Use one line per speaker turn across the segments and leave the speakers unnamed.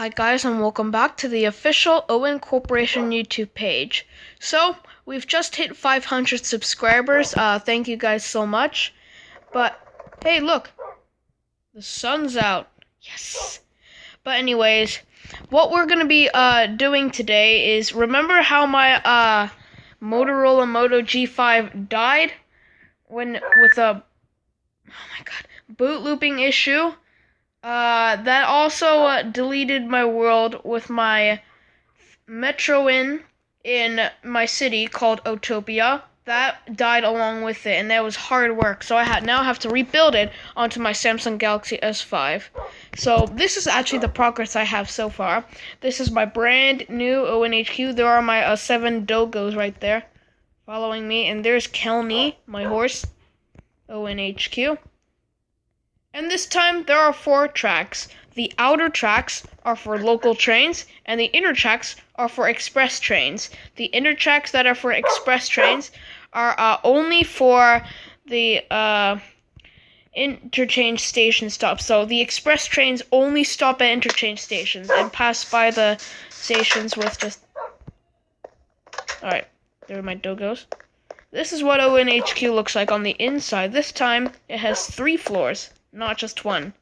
Hi guys and welcome back to the official Owen Corporation YouTube page. So, we've just hit 500 subscribers. Uh, thank you guys so much. But, hey look, the sun's out. Yes. But anyways, what we're going to be uh, doing today is, remember how my uh, Motorola Moto G5 died? When, with a, oh my god, boot looping issue? Uh, that also uh, deleted my world with my Metro Inn in my city called Otopia. That died along with it, and that was hard work. So I had now have to rebuild it onto my Samsung Galaxy S5. So this is actually the progress I have so far. This is my brand new ONHQ. There are my uh, seven dogos right there, following me, and there's Kelny, my horse. ONHQ. And this time there are four tracks. The outer tracks are for local trains, and the inner tracks are for express trains. The inner tracks that are for express trains are uh, only for the uh, interchange station stops. So the express trains only stop at interchange stations and pass by the stations with just. Alright, there are my dogos. This is what ONHQ looks like on the inside. This time it has three floors not just one.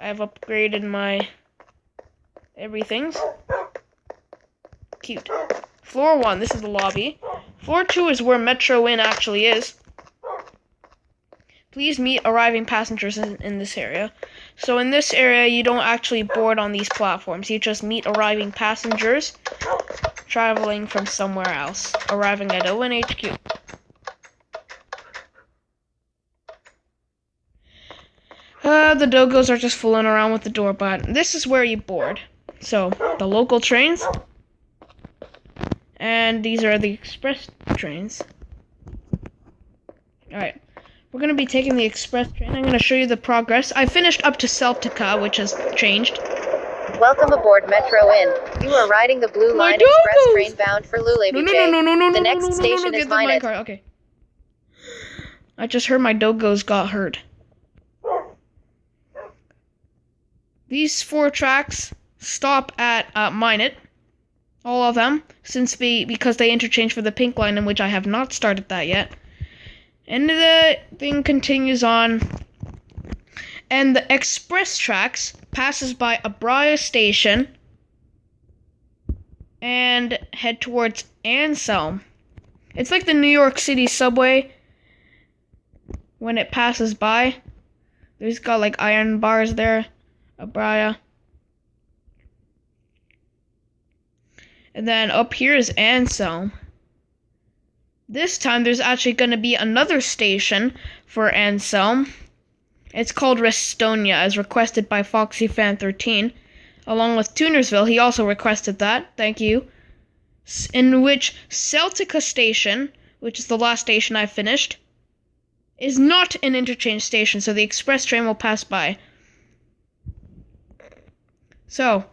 I've upgraded my everything's. Cute. Floor 1, this is the lobby. Floor 2 is where Metro Inn actually is. Please meet arriving passengers in, in this area. So in this area, you don't actually board on these platforms. You just meet arriving passengers traveling from somewhere else, arriving at ONHQ. Uh, the dogos are just fooling around with the door, but this is where you board. So, the local trains. And these are the express trains. Alright. We're going to be taking the express train. I'm going to show you the progress. I finished up to Celtica, which has changed.
Welcome aboard Metro Inn. You are riding the Blue Line Express train bound for Lule
No, no, no, no, no, no,
The
no,
next
no, no,
station
no, no,
is
get the
Minot.
Okay. I just heard my dogos got hurt. These four tracks stop at uh, Minot. All of them, since we because they interchange for the pink line, in which I have not started that yet. And the thing continues on. And the express tracks passes by Abraya Station and head towards Anselm. It's like the New York City subway when it passes by. There's got like iron bars there. Abraya. And then up here is Anselm. This time there's actually going to be another station for Anselm. It's called Restonia, as requested by FoxyFan13. Along with Tunersville, he also requested that. Thank you. In which Celtica Station, which is the last station I finished, is not an interchange station, so the express train will pass by. So,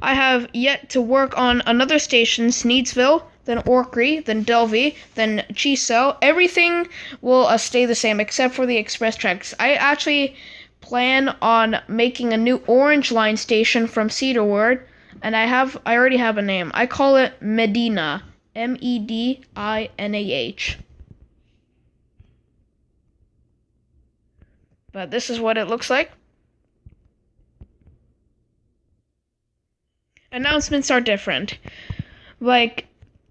I have yet to work on another station, Sneedsville, then Orkney, then Delvey, then Chiso. Everything will uh, stay the same except for the express tracks. I actually plan on making a new Orange Line station from Cedarwood, and I have I already have a name. I call it Medina, M E D I N A H. But this is what it looks like. Announcements are different. Like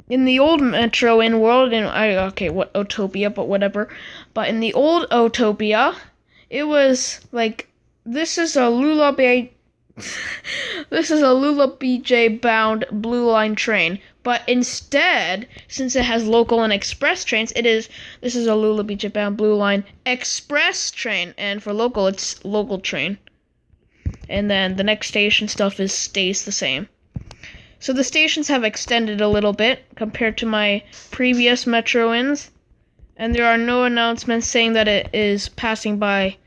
in the old Metro Inn world, and I okay, what Otopia, but whatever. But in the old Otopia, it was like this is a Lula Bay. this is a Lula BJ bound Blue Line train, but instead, since it has local and express trains, it is this is a Lula BJ bound Blue Line express train, and for local, it's local train and then the next station stuff is stays the same. So the stations have extended a little bit compared to my previous Metro Inns, and there are no announcements saying that it is passing by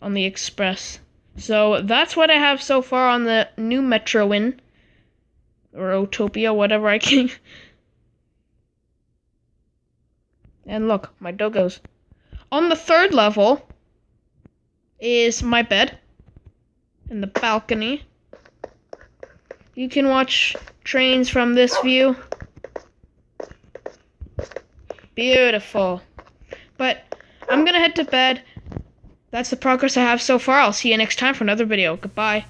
on the express. So that's what I have so far on the new Metro Inn or Utopia, whatever I can. and look, my dogos. On the third level is my bed and the balcony. you can watch trains from this view. Beautiful. But I'm gonna head to bed. That's the progress I have so far. I'll see you next time for another video. Goodbye.